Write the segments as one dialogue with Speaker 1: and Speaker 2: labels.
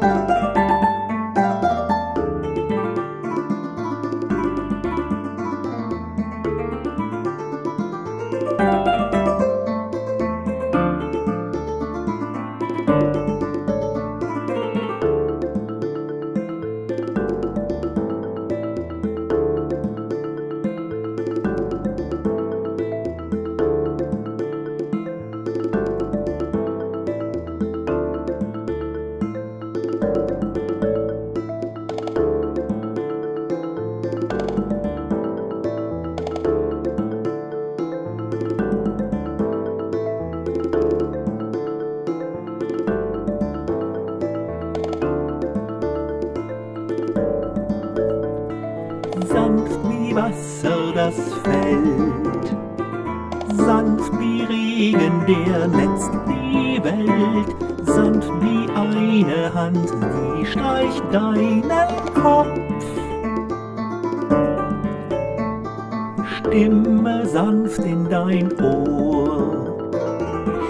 Speaker 1: sanft Wasser das Feld, sanft wie Regen, der netzt die Welt, sanft wie eine Hand, die streicht deinen Kopf. Stimme sanft in dein Ohr,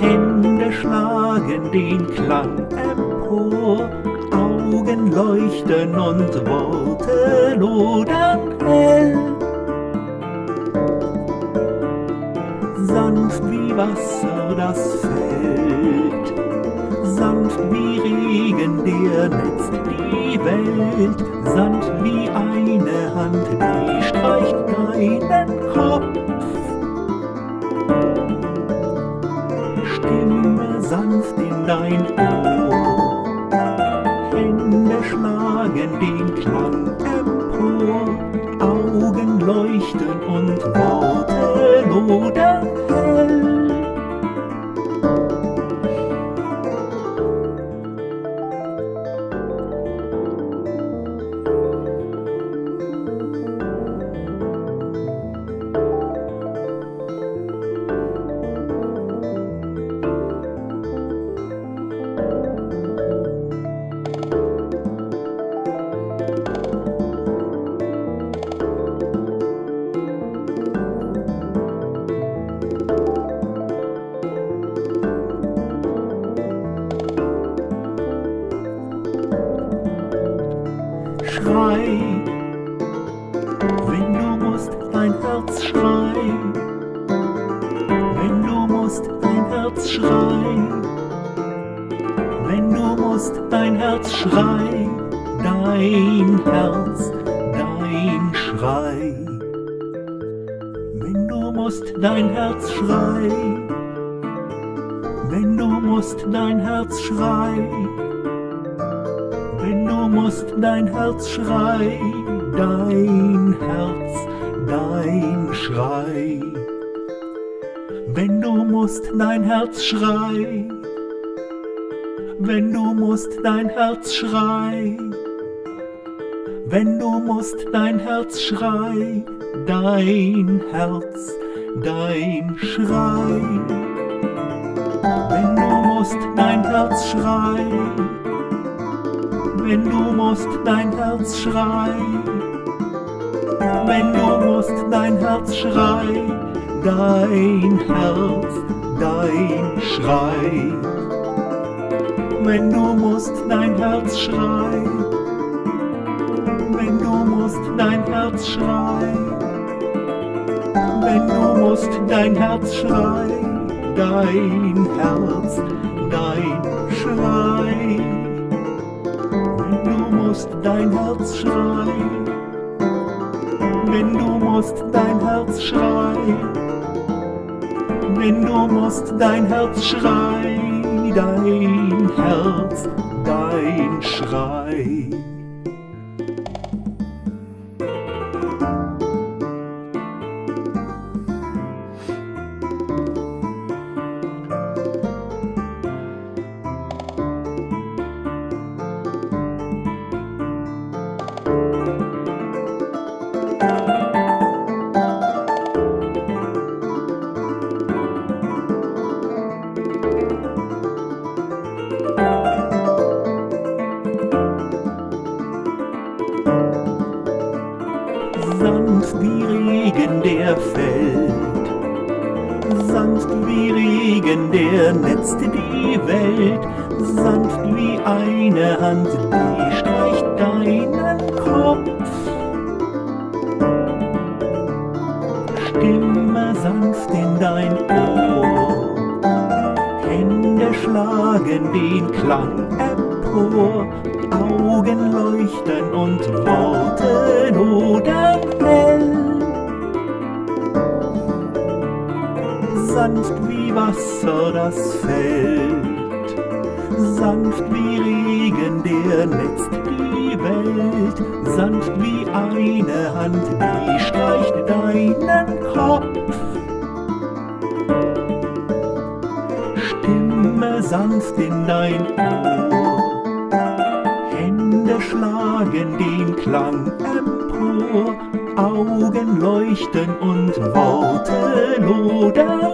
Speaker 1: Hände schlagen den Klang empor, Augen leuchten und Worte lodern hell. Sanft wie Wasser das Feld, sanft wie Regen, der netzt die Welt, sanft wie eine Hand, die streicht deinen Kopf. Stimme sanft in dein Ohr, Hände schlagen den Klang empor, Augen leuchten musst, dein Herz schrei, wenn du musst, dein Herz schrei, dein Herz, dein Schrei. Wenn du musst, dein Herz schrei, wenn du musst, dein Herz schrei, wenn du musst, dein Herz schrei, dein Herz, dein Schrei. Wenn du musst, dein Herz schrei, wenn du musst, dein Herz schrei, wenn du musst, dein Herz schrei, dein Herz, dein Schrei. Wenn du musst, dein Herz schrei, wenn du musst, dein Herz schrei, wenn du musst, dein Herz schrei, dein Herz, dein Schrei. Wenn du musst, dein Herz schrei, wenn du musst, dein Herz schrei, wenn du musst, dein Herz schrei, dein Herz, dein Schrei. Wenn du musst, dein Herz schrei, wenn du musst, dein Herz schrei, wenn du musst, dein Herz schrei, dein Herz, dein Schrei. Sanft wie Regen, der fällt. Sanft wie Regen, der netzt die Welt, sanft wie eine Hand, die streicht deinen Kopf. Stimme sanft in dein Ohr, Hände schlagen den Klang empor, Augen leuchten und Worte lodern Wasser das fällt, sanft wie Regen, der netzt die Welt, sanft wie eine Hand, die streicht deinen Kopf. Stimme sanft in dein Ohr, Hände schlagen den Klang empor, Augen leuchten und Worte lodern